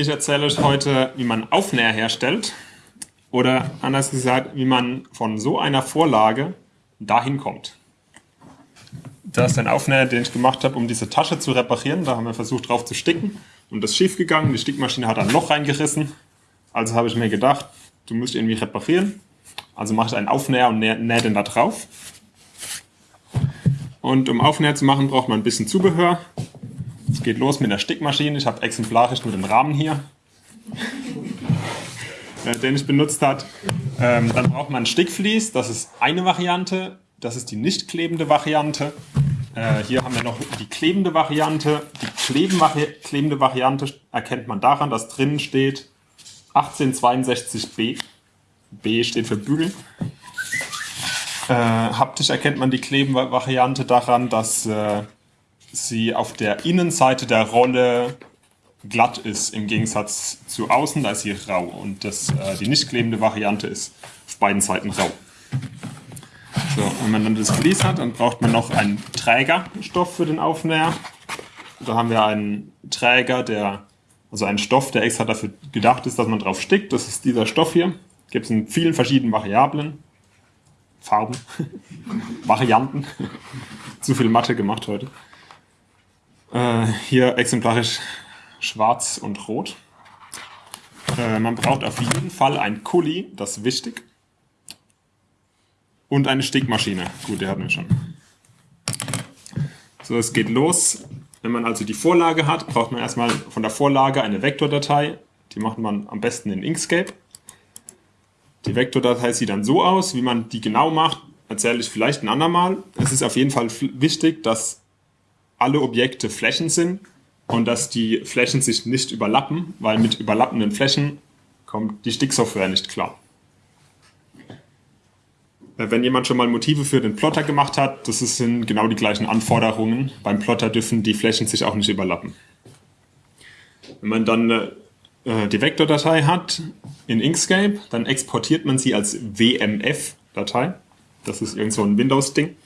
Ich erzähle euch heute, wie man Aufnäher herstellt oder anders gesagt, wie man von so einer Vorlage dahin kommt. Das ist ein Aufnäher, den ich gemacht habe, um diese Tasche zu reparieren. Da haben wir versucht drauf zu sticken und das ist schief gegangen. Die Stickmaschine hat ein Loch reingerissen. Also habe ich mir gedacht, du musst irgendwie reparieren. Also mache ich einen Aufnäher und nähe den da drauf. Und um Aufnäher zu machen, braucht man ein bisschen Zubehör. Es geht los mit der Stickmaschine. Ich habe exemplarisch nur den Rahmen hier, äh, den ich benutzt habe. Ähm, dann braucht man ein Stickvlies. Das ist eine Variante. Das ist die nicht klebende Variante. Äh, hier haben wir noch die klebende Variante. Die klebende Variante erkennt man daran, dass drinnen steht 1862b. B steht für Bügel. Äh, haptisch erkennt man die klebende Variante daran, dass äh, sie auf der Innenseite der Rolle glatt ist, im Gegensatz zu außen, da ist sie rau. Und das, äh, die nicht klebende Variante ist auf beiden Seiten rau. So, wenn man dann das Vlies hat, dann braucht man noch einen Trägerstoff für den Aufnäher. Da haben wir einen Träger, der, also einen Stoff, der extra dafür gedacht ist, dass man drauf stickt. Das ist dieser Stoff hier. Gibt es in vielen verschiedenen Variablen. Farben, Varianten. Zu viel Mathe gemacht heute. Äh, hier exemplarisch schwarz und rot. Äh, man braucht auf jeden Fall ein Kuli, das ist wichtig. Und eine Stickmaschine. Gut, der hatten wir schon. So, es geht los. Wenn man also die Vorlage hat, braucht man erstmal von der Vorlage eine Vektordatei. Die macht man am besten in Inkscape. Die Vektordatei sieht dann so aus. Wie man die genau macht, erzähle ich vielleicht ein andermal. Es ist auf jeden Fall wichtig, dass alle Objekte Flächen sind und dass die Flächen sich nicht überlappen, weil mit überlappenden Flächen kommt die Sticksoftware nicht klar. Äh, wenn jemand schon mal Motive für den Plotter gemacht hat, das sind genau die gleichen Anforderungen. Beim Plotter dürfen die Flächen sich auch nicht überlappen. Wenn man dann äh, die Vektordatei hat in Inkscape, dann exportiert man sie als WMF-Datei. Das ist irgend so ein Windows-Ding.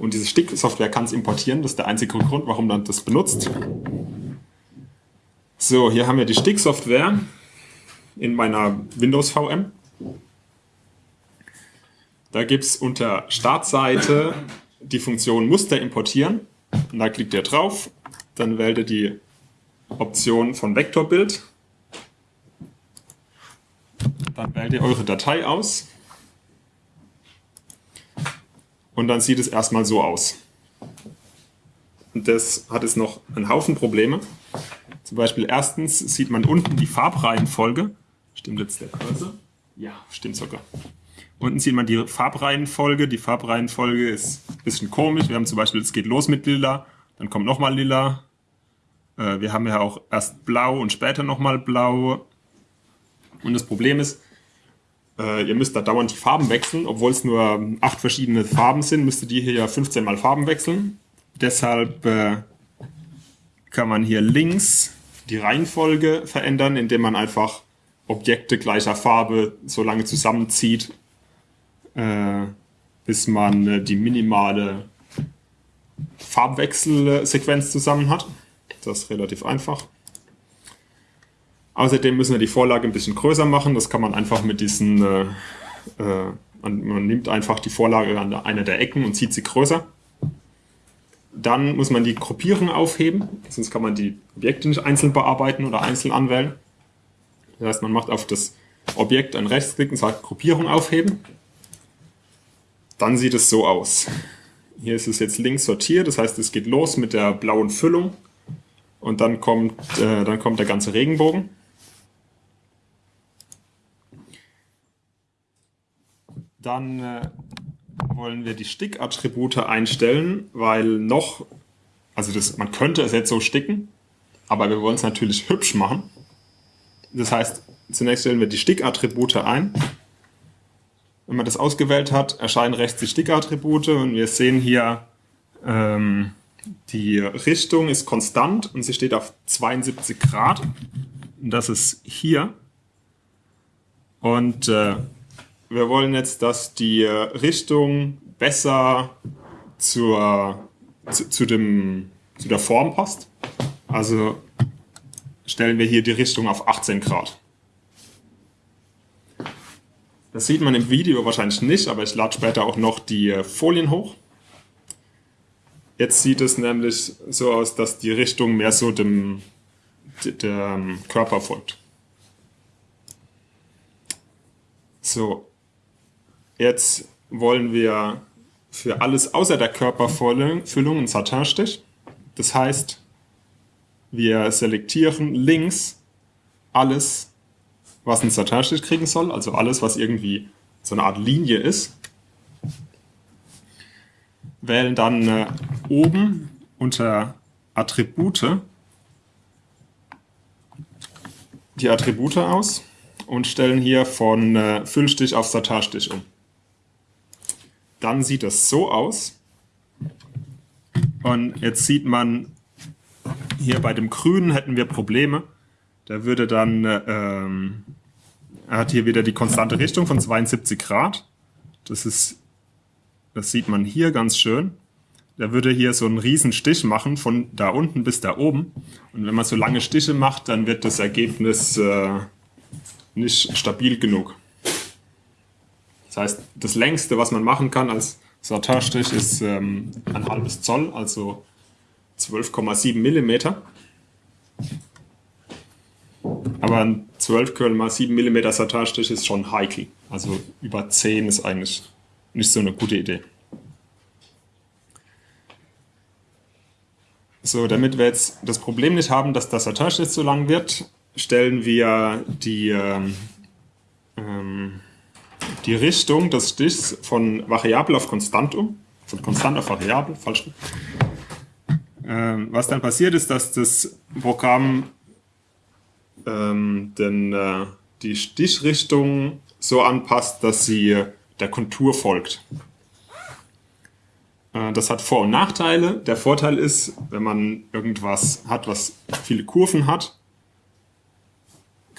Und diese Sticksoftware kann es importieren. Das ist der einzige Grund, warum man das benutzt. So, hier haben wir die Sticksoftware in meiner Windows VM. Da gibt es unter Startseite die Funktion Muster importieren. Und da klickt ihr drauf. Dann wählt ihr die Option von Vektorbild. Dann wählt ihr eure Datei aus. Und dann sieht es erstmal so aus. Und das hat jetzt noch einen Haufen Probleme. Zum Beispiel erstens sieht man unten die Farbreihenfolge. Stimmt jetzt der Cursor? Ja, stimmt sogar. Unten sieht man die Farbreihenfolge. Die Farbreihenfolge ist ein bisschen komisch. Wir haben zum Beispiel, es geht los mit lila, dann kommt nochmal lila. Äh, wir haben ja auch erst blau und später nochmal blau. Und das Problem ist, äh, ihr müsst da dauernd die Farben wechseln, obwohl es nur acht verschiedene Farben sind, müsstet ihr hier ja 15 mal Farben wechseln. Deshalb äh, kann man hier links die Reihenfolge verändern, indem man einfach Objekte gleicher Farbe so lange zusammenzieht, äh, bis man äh, die minimale Farbwechselsequenz zusammen hat. Das ist relativ einfach. Außerdem müssen wir die Vorlage ein bisschen größer machen. Das kann man einfach mit diesen, äh, äh, man, nimmt einfach die Vorlage an einer der Ecken und zieht sie größer. Dann muss man die Gruppierung aufheben, sonst kann man die Objekte nicht einzeln bearbeiten oder einzeln anwählen. Das heißt, man macht auf das Objekt einen Rechtsklick und sagt Gruppierung aufheben. Dann sieht es so aus. Hier ist es jetzt links sortiert, das heißt, es geht los mit der blauen Füllung und dann kommt, äh, dann kommt der ganze Regenbogen. Dann äh, wollen wir die Stickattribute einstellen, weil noch, also das, man könnte es jetzt so sticken, aber wir wollen es natürlich hübsch machen. Das heißt, zunächst stellen wir die Stickattribute ein. Wenn man das ausgewählt hat, erscheinen rechts die Stickattribute und wir sehen hier, ähm, die Richtung ist konstant und sie steht auf 72 Grad. Und das ist hier. Und äh, wir wollen jetzt, dass die Richtung besser zur, zu, zu, dem, zu der Form passt. Also stellen wir hier die Richtung auf 18 Grad. Das sieht man im Video wahrscheinlich nicht, aber ich lade später auch noch die äh, Folien hoch. Jetzt sieht es nämlich so aus, dass die Richtung mehr so dem, dem Körper folgt. So, jetzt wollen wir für alles außer der Körperfüllung einen Satinstich. Das heißt, wir selektieren links alles, was einen Satinstich kriegen soll, also alles, was irgendwie so eine Art Linie ist. Wählen dann äh, oben unter Attribute die Attribute aus und stellen hier von äh, Füllstich auf Satinstich um. Dann sieht es so aus. Und jetzt sieht man, hier bei dem Grünen hätten wir Probleme. Da würde dann, ähm, er hat hier wieder die konstante Richtung von 72 Grad. Das ist, das sieht man hier ganz schön. Der würde hier so einen riesen Stich machen, von da unten bis da oben. Und wenn man so lange Stiche macht, dann wird das Ergebnis äh, nicht stabil genug. Das heißt, das längste, was man machen kann als Satinstich, ist ähm, ein halbes Zoll, also 12,7 Millimeter. Aber ein 12,7 Millimeter Satinstich ist schon heikel. Also über 10 ist eigentlich nicht so eine gute Idee. So, damit wir jetzt das Problem nicht haben, dass das Satinstich zu lang wird, stellen wir die ähm, ähm, die Richtung des Stichs von variabel auf konstant um, von konstant auf variabel, falsch. Ähm, was dann passiert ist, dass das Programm ähm, den, äh, die Stichrichtung so anpasst, dass sie der Kontur folgt. Äh, das hat Vor- und Nachteile. Der Vorteil ist, wenn man irgendwas hat, was viele Kurven hat,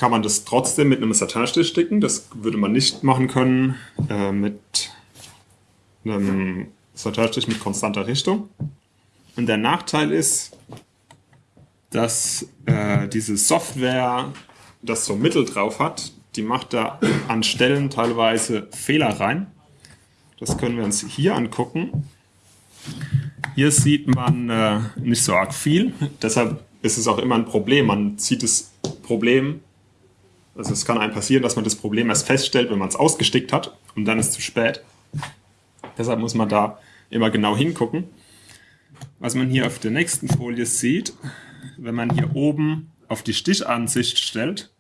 kann man das trotzdem mit einem Satinstich sticken. Das würde man nicht machen können äh, mit einem Satinstich mit konstanter Richtung. Und der Nachteil ist, dass äh, diese Software das so Mittel drauf hat, die macht da an Stellen teilweise Fehler rein. Das können wir uns hier angucken. Hier sieht man äh, nicht so arg viel, deshalb ist es auch immer ein Problem. Man sieht das Problem also es kann einem passieren, dass man das Problem erst feststellt, wenn man es ausgestickt hat und dann ist es zu spät. Deshalb muss man da immer genau hingucken. Was man hier auf der nächsten Folie sieht, wenn man hier oben auf die Stichansicht stellt,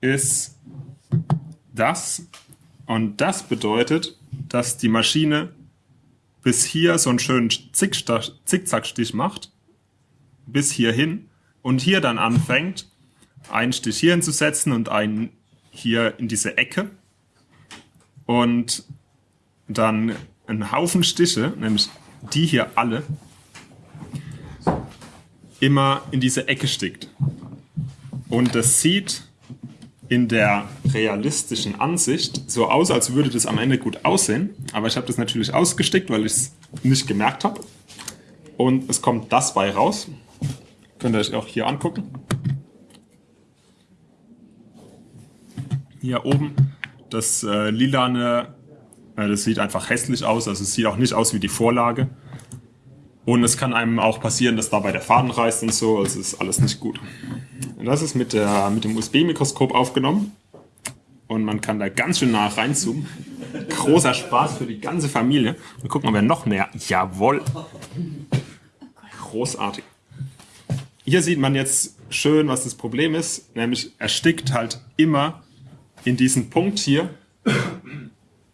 ist das. Und das bedeutet, dass die Maschine bis hier so einen schönen Zickzackstich macht, bis hierhin und hier dann anfängt, einen Stich hier hinzusetzen und einen hier in diese Ecke und dann einen Haufen Stiche, nämlich die hier alle, immer in diese Ecke stickt. Und das sieht in der realistischen Ansicht so aus, als würde das am Ende gut aussehen. Aber ich habe das natürlich ausgestickt, weil ich es nicht gemerkt habe. Und es kommt das bei raus. Könnt ihr euch auch hier angucken. Hier oben. Das äh, lilane, äh, das sieht einfach hässlich aus, also es sieht auch nicht aus wie die Vorlage. Und es kann einem auch passieren, dass dabei der Faden reißt und so, also ist alles nicht gut. Und das ist mit, der, mit dem USB-Mikroskop aufgenommen. Und man kann da ganz schön nah reinzoomen. Großer Spaß für die ganze Familie. Und gucken, ob wir noch mehr. Jawohl. Großartig. Hier sieht man jetzt schön, was das Problem ist. Nämlich, er stickt halt immer in diesen Punkt hier.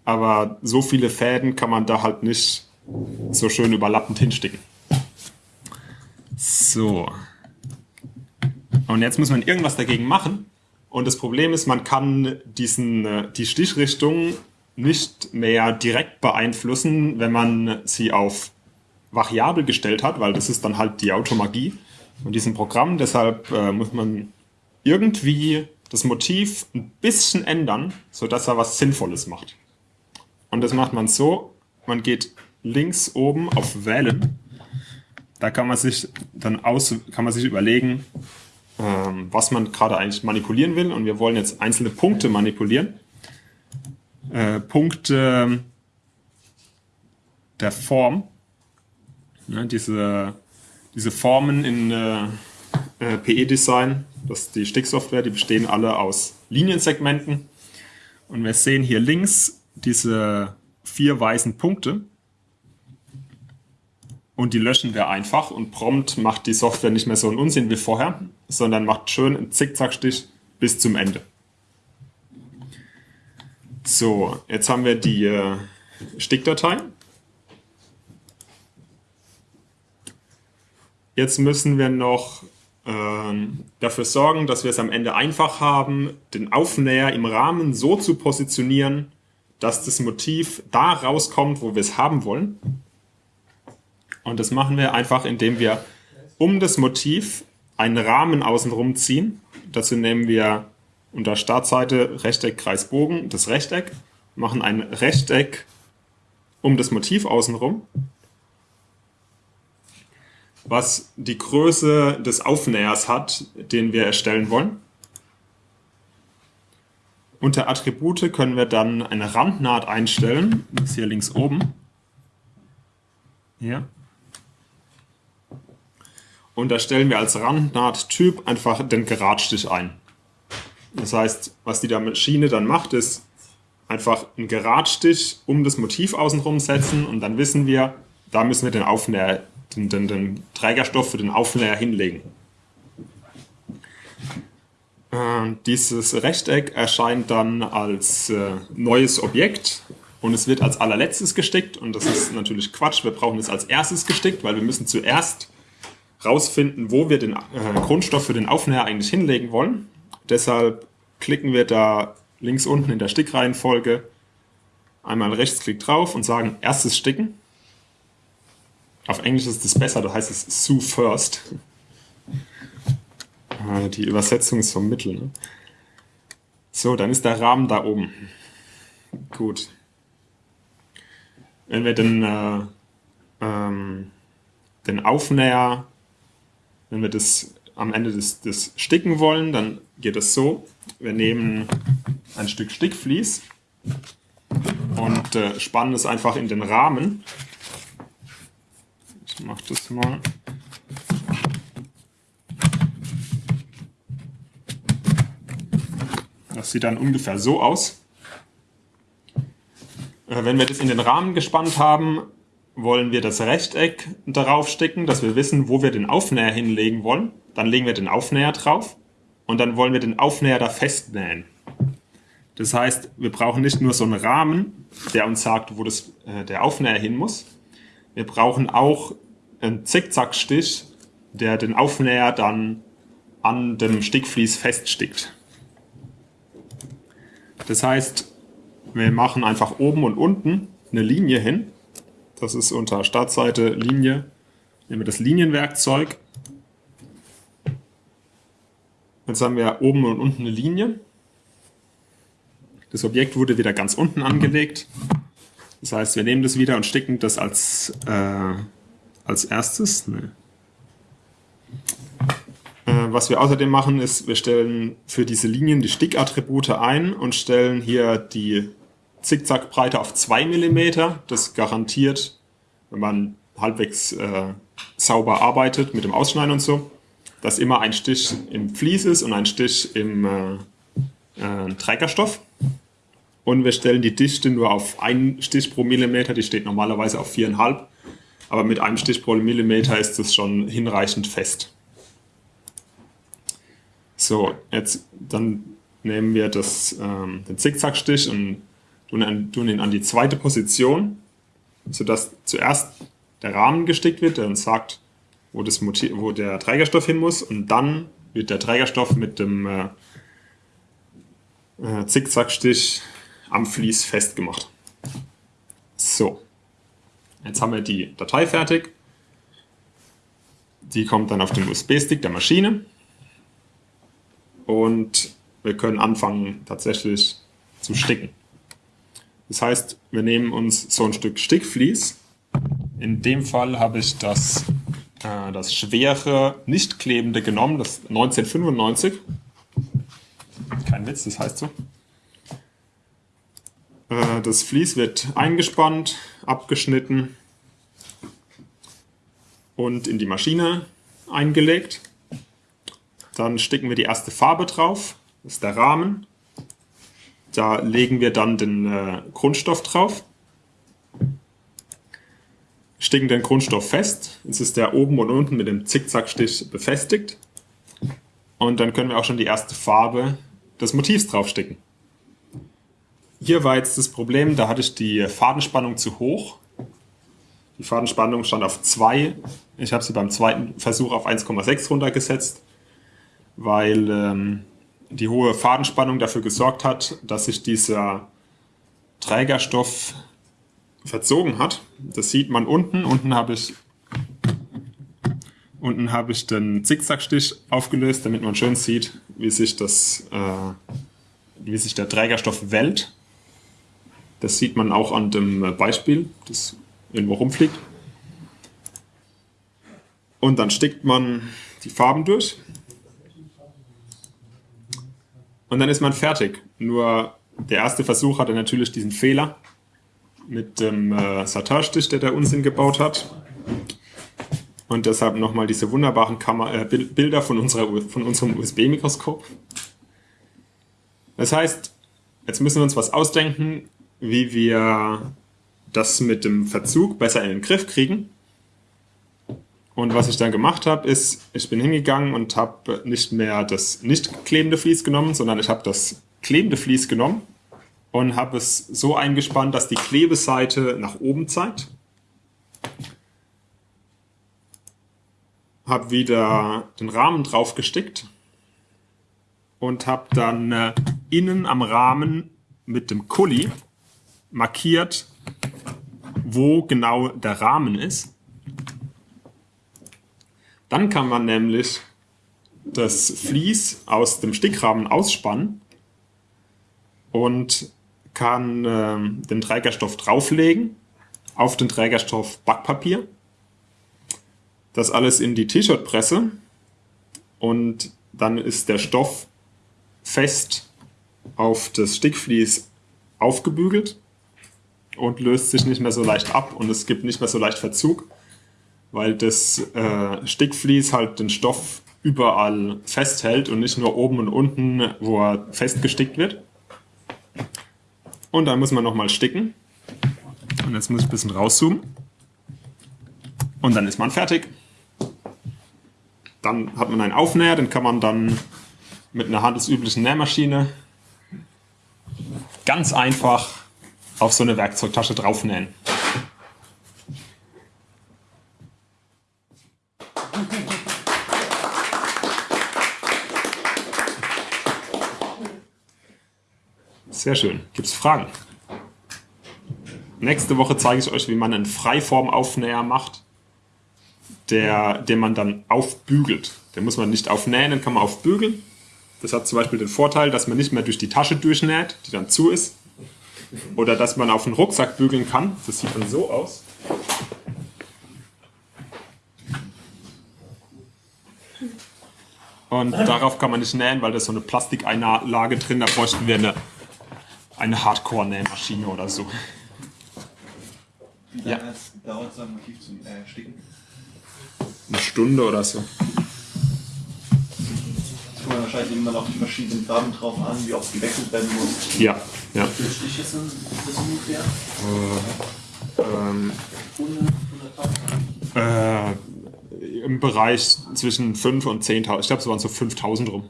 Aber so viele Fäden kann man da halt nicht so schön überlappend hinsticken. So. Und jetzt muss man irgendwas dagegen machen. Und das Problem ist, man kann diesen, äh, die Stichrichtung nicht mehr direkt beeinflussen, wenn man sie auf variabel gestellt hat, weil das ist dann halt die Automagie von diesem Programm. Deshalb äh, muss man irgendwie das Motiv ein bisschen ändern, sodass er was Sinnvolles macht. Und das macht man so, man geht links oben auf Wählen. Da kann man sich dann aus, kann man sich überlegen, ähm, was man gerade eigentlich manipulieren will. Und wir wollen jetzt einzelne Punkte manipulieren. Äh, Punkte der Form. Ja, diese, diese Formen in äh, äh PE-Design, das ist die Sticksoftware, die bestehen alle aus Liniensegmenten. Und wir sehen hier links diese vier weißen Punkte. Und die löschen wir einfach und prompt macht die Software nicht mehr so einen Unsinn wie vorher, sondern macht schön einen Zickzackstich bis zum Ende. So, jetzt haben wir die äh, Stickdatei. Jetzt müssen wir noch dafür sorgen, dass wir es am Ende einfach haben, den Aufnäher im Rahmen so zu positionieren, dass das Motiv da rauskommt, wo wir es haben wollen. Und das machen wir einfach, indem wir um das Motiv einen Rahmen außenrum ziehen. Dazu nehmen wir unter Startseite Rechteck, Kreis, Bogen das Rechteck, machen ein Rechteck um das Motiv außenrum, was die Größe des Aufnähers hat, den wir erstellen wollen. Unter Attribute können wir dann eine Randnaht einstellen, das ist hier links oben. Hier. Und da stellen wir als Randnaht-Typ einfach den Geradstich ein. Das heißt, was die Maschine dann macht, ist einfach einen Geradstich um das Motiv außenrum setzen und dann wissen wir, da müssen wir den Aufnäher, den, den, den Trägerstoff für den Aufnäher hinlegen. Äh, dieses Rechteck erscheint dann als äh, neues Objekt und es wird als allerletztes gestickt und das ist natürlich Quatsch. Wir brauchen es als erstes gestickt, weil wir müssen zuerst rausfinden, wo wir den äh, Grundstoff für den Aufnäher eigentlich hinlegen wollen. Deshalb klicken wir da links unten in der Stickreihenfolge einmal Rechtsklick drauf und sagen erstes Sticken. Auf Englisch ist es besser, da heißt es Sue First. Ah, die Übersetzung ist vom Mittel. Ne? So, dann ist der Rahmen da oben. Gut. Wenn wir den, äh, ähm, den Aufnäher wenn wir das am Ende des, des Sticken wollen, dann geht es so. Wir nehmen ein Stück Stickvlies und äh, spannen es einfach in den Rahmen. Mache das mal. Das sieht dann ungefähr so aus. Äh, wenn wir das in den Rahmen gespannt haben, wollen wir das Rechteck darauf stecken, dass wir wissen, wo wir den Aufnäher hinlegen wollen. Dann legen wir den Aufnäher drauf und dann wollen wir den Aufnäher da festnähen. Das heißt, wir brauchen nicht nur so einen Rahmen, der uns sagt, wo das, äh, der Aufnäher hin muss. Wir brauchen auch einen Zickzackstich, der den Aufnäher dann an dem Stickvlies feststickt. Das heißt, wir machen einfach oben und unten eine Linie hin das ist unter Startseite Linie. Nehmen wir das Linienwerkzeug. Jetzt haben wir oben und unten eine Linie. Das Objekt wurde wieder ganz unten angelegt. Das heißt, wir nehmen das wieder und sticken das als, äh, als erstes. Nee. Äh, was wir außerdem machen, ist, wir stellen für diese Linien die Stickattribute ein und stellen hier die Zickzackbreite auf 2 mm. Das garantiert, wenn man halbwegs äh, sauber arbeitet mit dem Ausschneiden und so, dass immer ein Stich im Vlies ist und ein Stich im äh, äh, Trägerstoff. Und wir stellen die Dichte nur auf einen Stich pro Millimeter, die steht normalerweise auf 4,5. Aber mit einem Stich pro Millimeter ist es schon hinreichend fest. So, jetzt dann nehmen wir das, ähm, den Zickzackstich und tun ihn an die zweite Position, sodass zuerst der Rahmen gestickt wird, der uns sagt, wo, das Motiv, wo der Trägerstoff hin muss und dann wird der Trägerstoff mit dem äh, äh, Zickzackstich am Vlies festgemacht. So, jetzt haben wir die Datei fertig. Die kommt dann auf den USB-Stick der Maschine und wir können anfangen tatsächlich zu sticken. Das heißt, wir nehmen uns so ein Stück Stickvlies. In dem Fall habe ich das äh, das schwere, nicht klebende genommen, das 1995. Kein Witz, das heißt so. Äh, das Vlies wird eingespannt, abgeschnitten und in die Maschine eingelegt. Dann sticken wir die erste Farbe drauf, das ist der Rahmen. Da legen wir dann den äh, Grundstoff drauf, sticken den Grundstoff fest. Jetzt ist der oben und unten mit dem Zickzackstich befestigt. Und dann können wir auch schon die erste Farbe des Motivs draufsticken. Hier war jetzt das Problem, da hatte ich die Fadenspannung zu hoch. Die Fadenspannung stand auf 2. Ich habe sie beim zweiten Versuch auf 1,6 runtergesetzt, weil ähm, die hohe Fadenspannung dafür gesorgt hat, dass sich dieser Trägerstoff verzogen hat. Das sieht man unten. Unten habe ich, unten ich den Zickzackstich aufgelöst, damit man schön sieht, wie sich, das, äh, wie sich der Trägerstoff wellt. Das sieht man auch an dem Beispiel, das irgendwo rumfliegt. Und dann stickt man die Farben durch. Und dann ist man fertig. Nur der erste Versuch hatte natürlich diesen Fehler mit dem äh, Satarstich, der der Unsinn gebaut hat. Und deshalb nochmal diese wunderbaren Kammer äh, Bilder von, unserer, von unserem USB-Mikroskop. Das heißt, jetzt müssen wir uns was ausdenken, wie wir das mit dem Verzug besser in den Griff kriegen. Und was ich dann gemacht habe, ist, ich bin hingegangen und habe nicht mehr das nicht klebende Vlies genommen, sondern ich habe das klebende Vlies genommen und habe es so eingespannt, dass die Klebeseite nach oben zeigt. Habe wieder den Rahmen drauf gestickt und habe dann äh, innen am Rahmen mit dem Kuli markiert, wo genau der Rahmen ist. Dann kann man nämlich das Vlies aus dem Stickrahmen ausspannen und kann äh, den Trägerstoff drauflegen auf den Trägerstoff Backpapier. Das alles in die T-Shirt-Presse und dann ist der Stoff fest auf das Stickvlies aufgebügelt und löst sich nicht mehr so leicht ab und es gibt nicht mehr so leicht Verzug, weil das äh, Stickvlies halt den Stoff überall festhält und nicht nur oben und unten, wo er festgestickt wird. Und dann muss man nochmal sticken. Und jetzt muss ich ein bisschen rauszoomen. Und dann ist man fertig. Dann hat man einen Aufnäher, den kann man dann mit einer handelsüblichen Nähmaschine ganz einfach auf so eine Werkzeugtasche draufnähen. Sehr schön. Gibt es Fragen? Nächste Woche zeige ich euch, wie man einen Freiformaufnäher macht, der, den man dann aufbügelt. Den muss man nicht aufnähen, den kann man aufbügeln. Das hat zum Beispiel den Vorteil, dass man nicht mehr durch die Tasche durchnäht, die dann zu ist, oder dass man auf den Rucksack bügeln kann. Das sieht dann so aus. Und darauf kann man nicht nähen, weil da ist so eine Plastikeinlage drin. Da bräuchten wir eine, eine Hardcore-Nähmaschine oder so. Wie lange ja. dauert so ein Motiv zum äh, Sticken? Eine Stunde oder so kommt man wahrscheinlich immer noch die verschiedenen Farben drauf an, wie oft gewechselt werden muss. Ja, ja. Wie viele Stiche sind das ungefähr? Äh, ähm, 100, äh, Im Bereich zwischen 5 und 10.000. Ich glaube, es waren so 5.000 rum.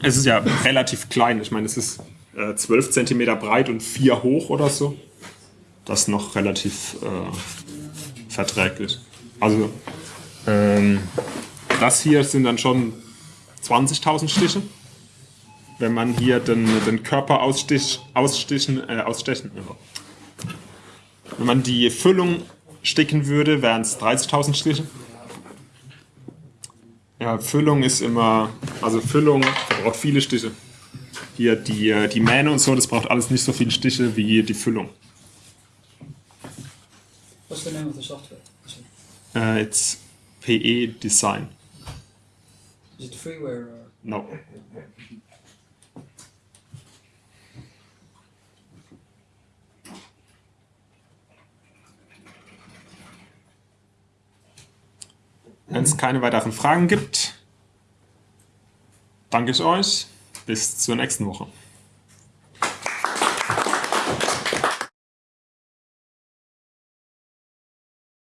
Es ist ja relativ klein. Ich meine, es ist äh, 12 cm breit und 4 hoch oder so. Das ist noch relativ äh, verträglich. Also, ähm, das hier sind dann schon 20.000 Stiche. Wenn man hier den, den Körper ausstich, ausstichen, äh, ausstechen, wenn man die Füllung sticken würde, wären es 30.000 Stiche. Ja, Füllung ist immer, also Füllung braucht viele Stiche. Hier die, äh, die Mähne und so, das braucht alles nicht so viele Stiche wie die Füllung. What's the name of the software? Uh, it's PE Design. Is it freeware or? No. Wenn es keine weiteren Fragen gibt, danke ich euch. Bis zur nächsten Woche.